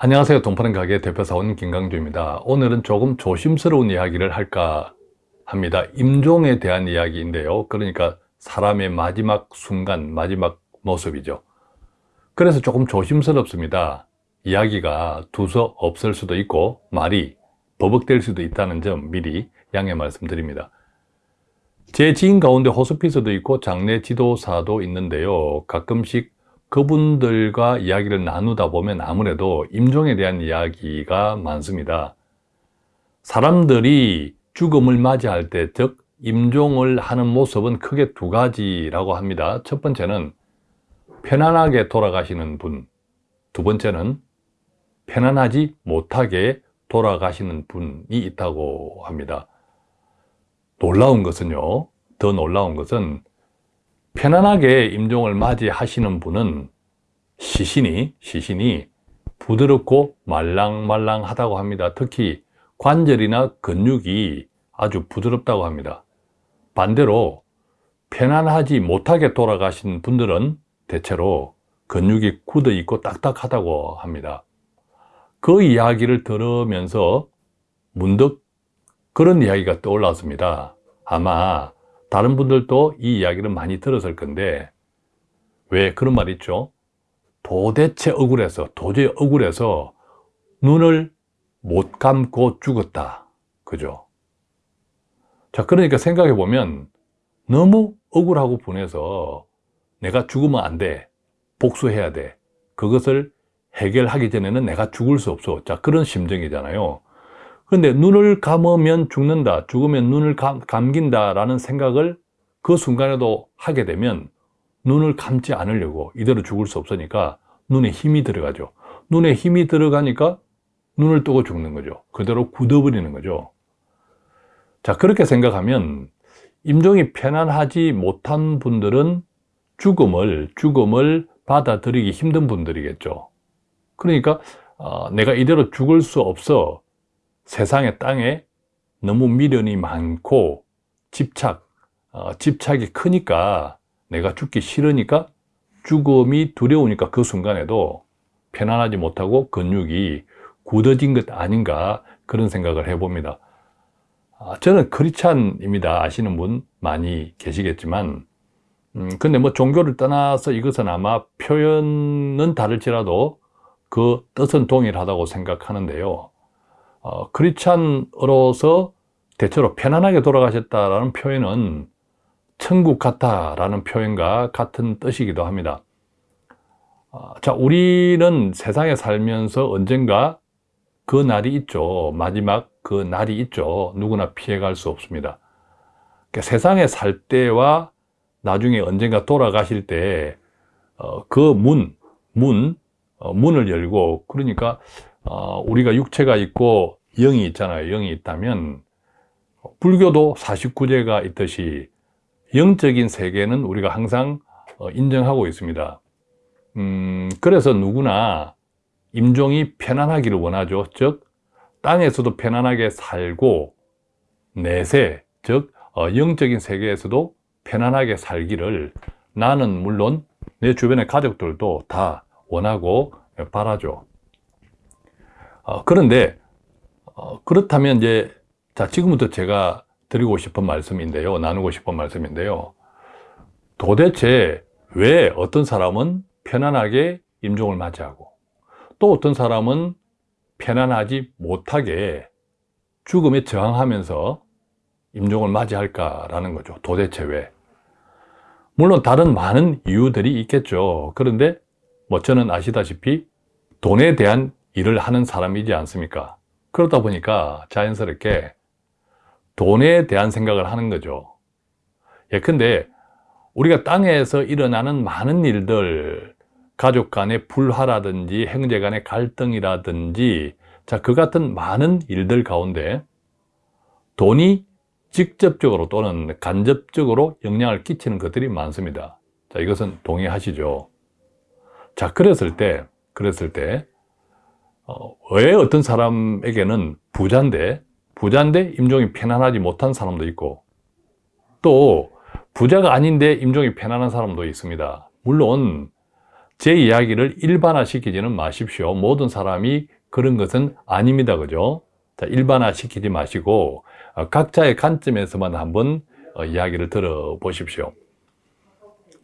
안녕하세요. 돈파는 가게 대표사원 김강주입니다. 오늘은 조금 조심스러운 이야기를 할까 합니다. 임종에 대한 이야기인데요. 그러니까 사람의 마지막 순간 마지막 모습이죠. 그래서 조금 조심스럽습니다. 이야기가 두서 없을 수도 있고 말이 버벅될 수도 있다는 점 미리 양해 말씀드립니다. 제 지인 가운데 호스피스도 있고 장례 지도사도 있는데요. 가끔씩 그분들과 이야기를 나누다 보면 아무래도 임종에 대한 이야기가 많습니다. 사람들이 죽음을 맞이할 때, 즉 임종을 하는 모습은 크게 두 가지라고 합니다. 첫 번째는 편안하게 돌아가시는 분, 두 번째는 편안하지 못하게 돌아가시는 분이 있다고 합니다. 놀라운 것은요, 더 놀라운 것은 편안하게 임종을 맞이하시는 분은 시신이 시신이 부드럽고 말랑말랑하다고 합니다. 특히 관절이나 근육이 아주 부드럽다고 합니다. 반대로 편안하지 못하게 돌아가신 분들은 대체로 근육이 굳어 있고 딱딱하다고 합니다. 그 이야기를 들으면서 문득 그런 이야기가 떠올랐습니다. 아마 다른 분들도 이 이야기를 많이 들었을 건데 왜 그런 말 있죠? 도대체 억울해서 도저히 억울해서 눈을 못 감고 죽었다 그죠? 자 그러니까 생각해 보면 너무 억울하고 분해서 내가 죽으면 안돼 복수해야 돼 그것을 해결하기 전에는 내가 죽을 수 없어 자 그런 심정이잖아요 그런데 눈을 감으면 죽는다, 죽으면 눈을 감, 감긴다 라는 생각을 그 순간에도 하게 되면 눈을 감지 않으려고 이대로 죽을 수 없으니까 눈에 힘이 들어가죠. 눈에 힘이 들어가니까 눈을 뜨고 죽는 거죠. 그대로 굳어버리는 거죠. 자, 그렇게 생각하면 임종이 편안하지 못한 분들은 죽음을, 죽음을 받아들이기 힘든 분들이겠죠. 그러니까 어, 내가 이대로 죽을 수 없어 세상의 땅에 너무 미련이 많고 집착, 어, 집착이 크니까 내가 죽기 싫으니까 죽음이 두려우니까 그 순간에도 편안하지 못하고 근육이 굳어진 것 아닌가 그런 생각을 해봅니다. 아, 저는 크리찬입니다. 아시는 분 많이 계시겠지만 음, 근데 뭐 종교를 떠나서 이것은 아마 표현은 다를지라도 그 뜻은 동일하다고 생각하는데요. 어, 크리스찬으로서 대체로 편안하게 돌아가셨다라는 표현은 천국 같다라는 표현과 같은 뜻이기도 합니다. 어, 자, 우리는 세상에 살면서 언젠가 그 날이 있죠. 마지막 그 날이 있죠. 누구나 피해갈 수 없습니다. 그러니까 세상에 살 때와 나중에 언젠가 돌아가실 때, 어, 그 문, 문, 어, 문을 열고, 그러니까, 어, 우리가 육체가 있고 영이 있잖아요. 영이 있다면 불교도 49제가 있듯이 영적인 세계는 우리가 항상 어, 인정하고 있습니다. 음, 그래서 누구나 임종이 편안하기를 원하죠. 즉 땅에서도 편안하게 살고 내세, 즉 어, 영적인 세계에서도 편안하게 살기를 나는 물론 내 주변의 가족들도 다 원하고 바라죠. 어, 그런데 어, 그렇다면 이제 자 지금부터 제가 드리고 싶은 말씀인데요. 나누고 싶은 말씀인데요. 도대체 왜 어떤 사람은 편안하게 임종을 맞이하고 또 어떤 사람은 편안하지 못하게 죽음에 저항하면서 임종을 맞이할까라는 거죠. 도대체 왜? 물론 다른 많은 이유들이 있겠죠. 그런데 뭐 저는 아시다시피 돈에 대한 일을 하는 사람이지 않습니까 그러다 보니까 자연스럽게 돈에 대한 생각을 하는 거죠 예컨대 우리가 땅에서 일어나는 많은 일들 가족 간의 불화라든지 형제 간의 갈등이라든지 자, 그 같은 많은 일들 가운데 돈이 직접적으로 또는 간접적으로 영향을 끼치는 것들이 많습니다. 자, 이것은 동의하시죠? 자, 그랬을 때, 그랬을 때, 어, 왜 어떤 사람에게는 부자인데 부자인데 임종이 편안하지 못한 사람도 있고 또 부자가 아닌데 임종이 편안한 사람도 있습니다 물론 제 이야기를 일반화시키지는 마십시오. 모든 사람이 그런 것은 아닙니다. 그죠? 자, 일반화시키지 마시고 어, 각자의 관점에서만 한번 어, 이야기를 들어보십시오.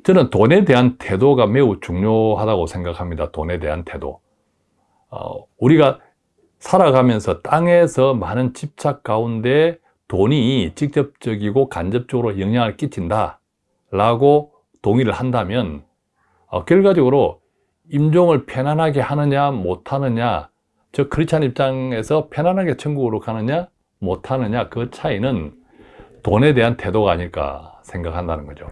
저는 돈에 대한 태도가 매우 중요하다고 생각합니다. 돈에 대한 태도. 어, 우리가 살아가면서 땅에서 많은 집착 가운데 돈이 직접적이고 간접적으로 영향을 끼친다 라고 동의를 한다면 어, 결과적으로 임종을 편안하게 하느냐 못하느냐 저 크리스찬 입장에서 편안하게 천국으로 가느냐 못하느냐 그 차이는 돈에 대한 태도가 아닐까 생각한다는 거죠.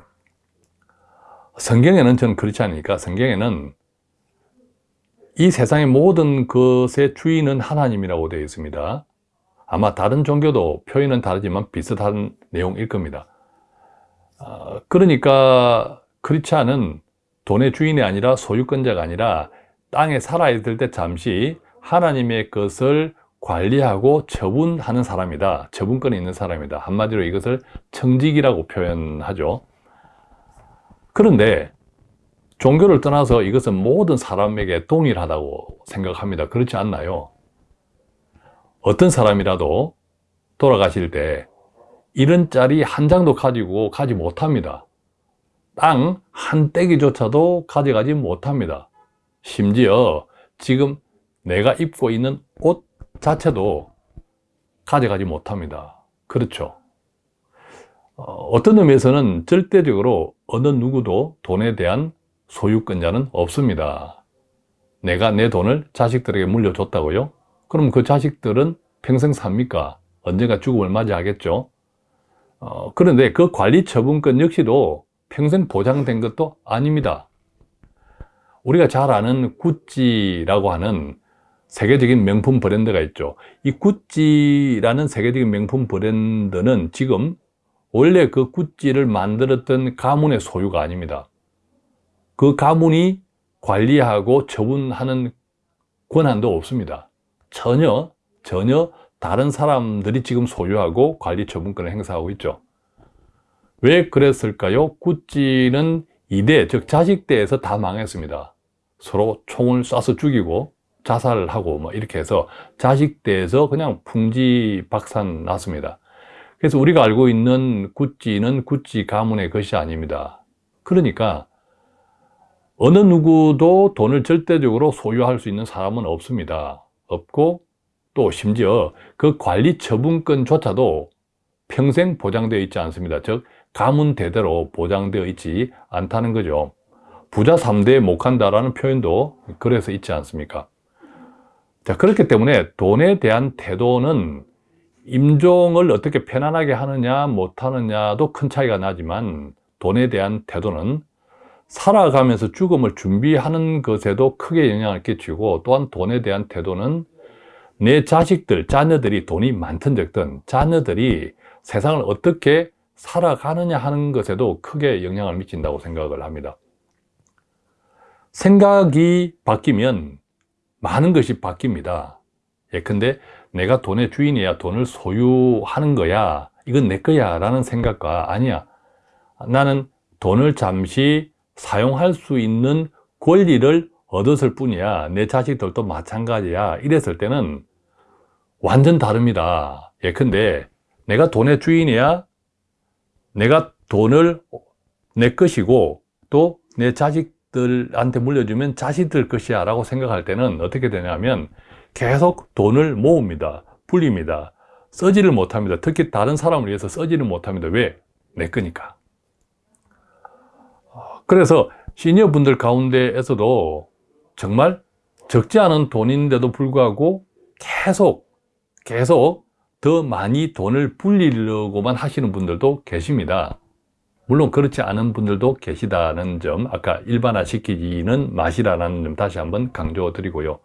성경에는 저는 그렇지 않으니까 성경에는 이 세상의 모든 것의 주인은 하나님이라고 되어 있습니다 아마 다른 종교도 표현은 다르지만 비슷한 내용일 겁니다 어, 그러니까 크리스찬은 돈의 주인이 아니라 소유권자가 아니라 땅에 살아있을 때 잠시 하나님의 것을 관리하고 처분하는 사람이다. 처분권이 있는 사람이다. 한마디로 이것을 청직이라고 표현하죠. 그런데 종교를 떠나서 이것은 모든 사람에게 동일하다고 생각합니다. 그렇지 않나요? 어떤 사람이라도 돌아가실 때 이런 짤이 한 장도 가지고 가지 못합니다. 땅 한 떼기조차도 가져가지 못합니다. 심지어 지금 내가 입고 있는 옷 자체도 가져가지 못합니다. 그렇죠. 어, 떤 의미에서는 절대적으로 어느 누구도 돈에 대한 소유권자는 없습니다. 내가 내 돈을 자식들에게 물려줬다고요? 그럼 그 자식들은 평생 삽니까? 언젠가 죽음을 맞이하겠죠? 어, 그런데 그 관리 처분권 역시도 평생 보장된 것도 아닙니다. 우리가 잘 아는 구찌라고 하는 세계적인 명품 브랜드가 있죠. 이 구찌라는 세계적인 명품 브랜드는 지금 원래 그 구찌를 만들었던 가문의 소유가 아닙니다. 그 가문이 관리하고 처분하는 권한도 없습니다. 전혀, 전혀 다른 사람들이 지금 소유하고 관리 처분권을 행사하고 있죠. 왜 그랬을까요? 구찌는 이대, 즉 자식대에서 다 망했습니다. 서로 총을 쏴서 죽이고 자살을 하고 뭐 이렇게 해서 자식대에서 그냥 풍지 박산 났습니다. 그래서 우리가 알고 있는 구찌는 구찌 가문의 것이 아닙니다. 그러니까 어느 누구도 돈을 절대적으로 소유할 수 있는 사람은 없습니다. 없고 또 심지어 그 관리 처분권조차도 평생 보장되어 있지 않습니다. 즉 가문 대대로 보장되어 있지 않다는 거죠. 부자 3대에 못한다라는 표현도 그래서 있지 않습니까? 자, 그렇기 때문에 돈에 대한 태도는 임종을 어떻게 편안하게 하느냐 못하느냐도 큰 차이가 나지만 돈에 대한 태도는 살아가면서 죽음을 준비하는 것에도 크게 영향을 끼치고 또한 돈에 대한 태도는 내 자식들, 자녀들이 돈이 많든 적든 자녀들이 세상을 어떻게 살아가느냐 하는 것에도 크게 영향을 미친다고 생각을 합니다 생각이 바뀌면 많은 것이 바뀝니다. 예컨대 내가 돈의 주인이야 돈을 소유하는 거야 이건 내 거야 라는 생각과 아니야 나는 돈을 잠시 사용할 수 있는 권리를 얻었을 뿐이야. 내 자식들도 마찬가지야. 이랬을 때는 완전 다릅니다. 예컨대 내가 돈의 주인이야. 내가 돈을 내 것이고 또 내 자식 자식들한테 물려주면 자식들 것이야 라고 생각할 때는 어떻게 되냐면 계속 돈을 모읍니다. 불립니다. 써지를 못합니다. 특히 다른 사람을 위해서 써지를 못합니다. 왜? 내 거니까 그래서 시니어 분들 가운데에서도 정말 적지 않은 돈인데도 불구하고 계속 계속 더 많이 돈을 불리려고만 하시는 분들도 계십니다. 물론 그렇지 않은 분들도 계시다는 점 아까 일반화시키기는 맛이라는 점 다시 한번 강조 드리고요.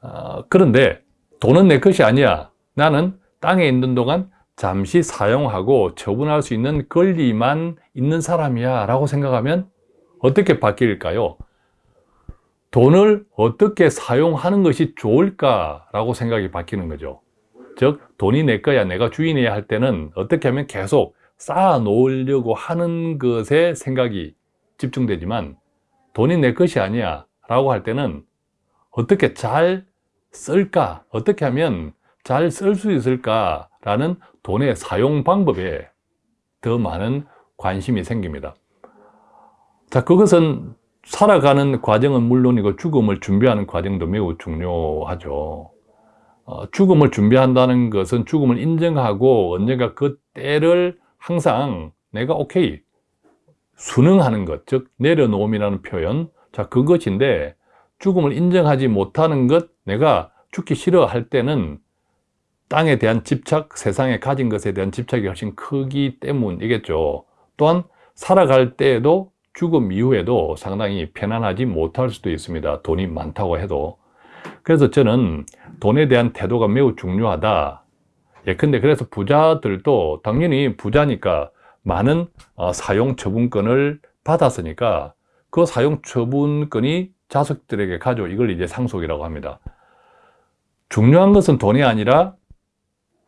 어, 그런데 돈은 내 것이 아니야. 나는 땅에 있는 동안 잠시 사용하고 처분할 수 있는 권리만 있는 사람이야 라고 생각하면 어떻게 바뀔까요? 돈을 어떻게 사용하는 것이 좋을까 라고 생각이 바뀌는 거죠 즉 돈이 내 거야 내가 주인이야 할 때는 어떻게 하면 계속 쌓아 놓으려고 하는 것에 생각이 집중되지만 돈이 내 것이 아니야 라고 할 때는 어떻게 잘 쓸까 어떻게 하면 잘 쓸 수 있을까 라는 돈의 사용 방법에 더 많은 관심이 생깁니다. 자 그것은 살아가는 과정은 물론이고 죽음을 준비하는 과정도 매우 중요하죠. 어, 죽음을 준비한다는 것은 죽음을 인정하고 언젠가 그 때를 항상 내가 오케이 순응하는 것, 즉 내려놓음이라는 표현. 자 그것인데 죽음을 인정하지 못하는 것 내가 죽기 싫어할 때는 땅에 대한 집착, 세상에 가진 것에 대한 집착이 훨씬 크기 때문이겠죠. 또한 살아갈 때에도 죽음 이후에도 상당히 편안하지 못할 수도 있습니다. 돈이 많다고 해도. 그래서 저는 돈에 대한 태도가 매우 중요하다. 예컨대 그래서 부자들도 당연히 부자니까 많은 어, 사용 처분권을 받았으니까 그 사용 처분권이 자식들에게 가죠 이걸 이제 상속이라고 합니다. 중요한 것은 돈이 아니라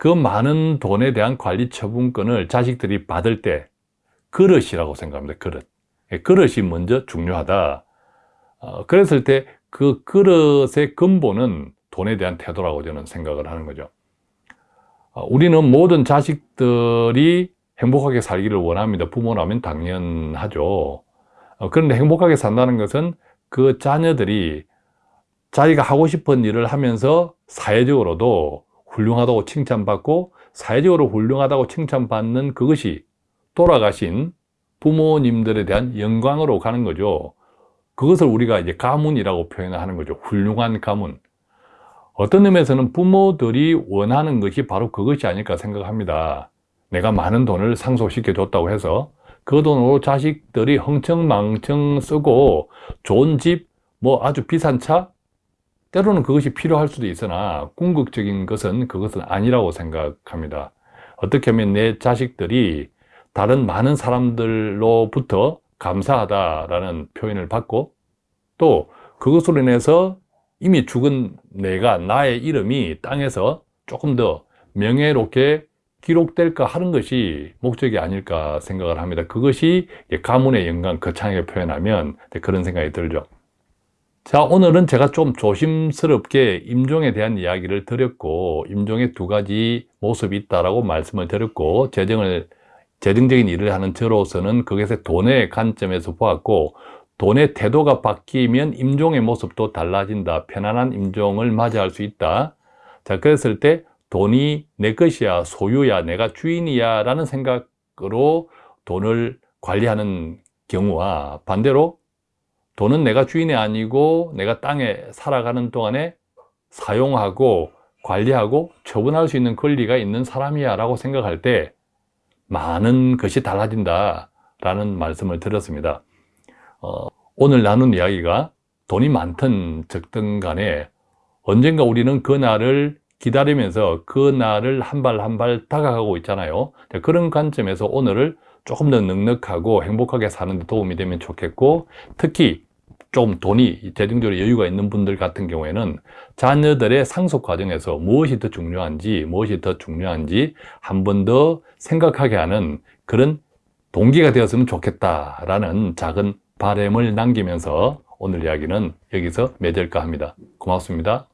그 많은 돈에 대한 관리 처분권을 자식들이 받을 때 그릇이라고 생각합니다 그릇. 예, 그릇이 먼저 중요하다. 어, 그랬을 때 그 그릇의 근본은 돈에 대한 태도라고 저는 생각을 하는 거죠. 어, 우리는 모든 자식들이 행복하게 살기를 원합니다. 부모라면 당연하죠. 어, 그런데 행복하게 산다는 것은 그 자녀들이 자기가 하고 싶은 일을 하면서 사회적으로도 훌륭하다고 칭찬받고 사회적으로 훌륭하다고 칭찬받는 그것이 돌아가신 부모님들에 대한 영광으로 가는 거죠. 그것을 우리가 이제 가문이라고 표현하는 거죠. 훌륭한 가문. 어떤 의미에서는 부모들이 원하는 것이 바로 그것이 아닐까 생각합니다. 내가 많은 돈을 상속시켜 줬다고 해서 그 돈으로 자식들이 흥청망청 쓰고 좋은 집, 뭐 아주 비싼 차 때로는 그것이 필요할 수도 있으나 궁극적인 것은 그것은 아니라고 생각합니다. 어떻게 하면 내 자식들이 다른 많은 사람들로부터 감사하다라는 표현을 받고 또 그것으로 인해서 이미 죽은 내가 나의 이름이 땅에서 조금 더 명예롭게 기록될까 하는 것이 목적이 아닐까 생각을 합니다. 그것이 가문의 영광 거창하게 표현하면 그런 생각이 들죠 자 오늘은 제가 좀 조심스럽게 임종에 대한 이야기를 드렸고 임종의 두 가지 모습이 있다라고 말씀을 드렸고 재정을 재정적인 일을 하는 저로서는 그것의 돈의 관점에서 보았고 돈의 태도가 바뀌면 임종의 모습도 달라진다. 편안한 임종을 맞이할 수 있다. 자 그랬을 때 돈이 내 것이야 소유야 내가 주인이야 라는 생각으로 돈을 관리하는 경우와 반대로 돈은 내가 주인이 아니고 내가 땅에 살아가는 동안에 사용하고 관리하고 처분할 수 있는 권리가 있는 사람이야 라고 생각할 때 많은 것이 달라진다 라는 말씀을 드렸습니다. 어, 오늘 나눈 이야기가 돈이 많든 적든 간에 언젠가 우리는 그 날을 기다리면서 그 날을 한 발 한 발 다가가고 있잖아요. 그런 관점에서 오늘을 조금 더 넉넉하고 행복하게 사는 데 도움이 되면 좋겠고 특히 좀 돈이 재정적으로 여유가 있는 분들 같은 경우에는 자녀들의 상속 과정에서 무엇이 더 중요한지 무엇이 더 중요한지 한 번 더 생각하게 하는 그런 동기가 되었으면 좋겠다라는 작은 바램을 남기면서 오늘 이야기는 여기서 맺을까 합니다. 고맙습니다.